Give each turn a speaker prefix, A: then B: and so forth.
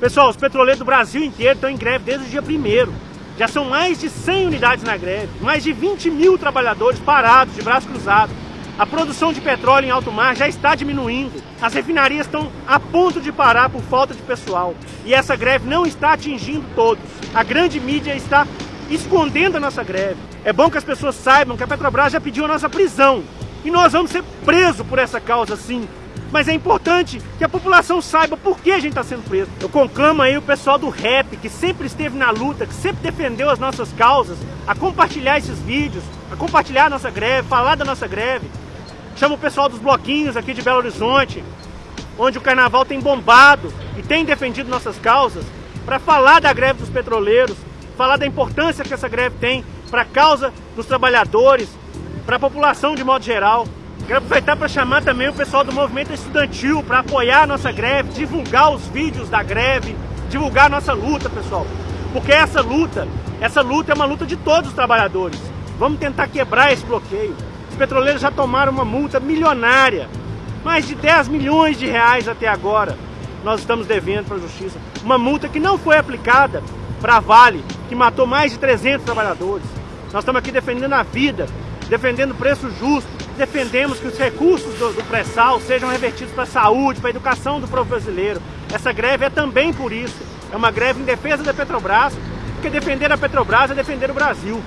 A: Pessoal, os petroleiros do Brasil inteiro estão em greve desde o dia 1 Já são mais de 100 unidades na greve, mais de 20 mil trabalhadores parados, de braço cruzado. A produção de petróleo em alto mar já está diminuindo. As refinarias estão a ponto de parar por falta de pessoal. E essa greve não está atingindo todos. A grande mídia está escondendo a nossa greve. É bom que as pessoas saibam que a Petrobras já pediu a nossa prisão. E nós vamos ser presos por essa causa, sim. Mas é importante que a população saiba por que a gente está sendo preso. Eu conclamo aí o pessoal do rap, que sempre esteve na luta, que sempre defendeu as nossas causas, a compartilhar esses vídeos, a compartilhar a nossa greve, falar da nossa greve. Chamo o pessoal dos bloquinhos aqui de Belo Horizonte, onde o carnaval tem bombado e tem defendido nossas causas, para falar da greve dos petroleiros, falar da importância que essa greve tem para a causa dos trabalhadores, para a população de modo geral. Quero aproveitar para chamar também o pessoal do movimento estudantil para apoiar a nossa greve, divulgar os vídeos da greve, divulgar a nossa luta, pessoal. Porque essa luta, essa luta é uma luta de todos os trabalhadores. Vamos tentar quebrar esse bloqueio. Os petroleiros já tomaram uma multa milionária, mais de 10 milhões de reais até agora. Nós estamos devendo para a justiça. Uma multa que não foi aplicada para a Vale, que matou mais de 300 trabalhadores. Nós estamos aqui defendendo a vida, defendendo preço justo, defendemos que os recursos do, do pré-sal sejam revertidos para a saúde, para a educação do povo brasileiro. Essa greve é também por isso. É uma greve em defesa da Petrobras, porque defender a Petrobras é defender o Brasil.